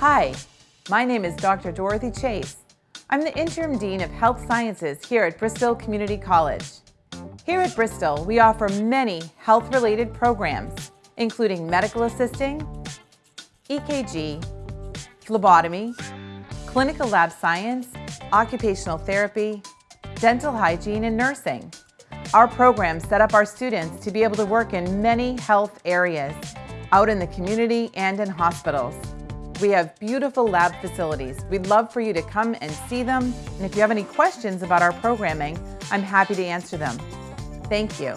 Hi, my name is Dr. Dorothy Chase. I'm the Interim Dean of Health Sciences here at Bristol Community College. Here at Bristol, we offer many health-related programs, including medical assisting, EKG, phlebotomy, clinical lab science, occupational therapy, dental hygiene, and nursing. Our programs set up our students to be able to work in many health areas, out in the community and in hospitals. We have beautiful lab facilities. We'd love for you to come and see them. And if you have any questions about our programming, I'm happy to answer them. Thank you.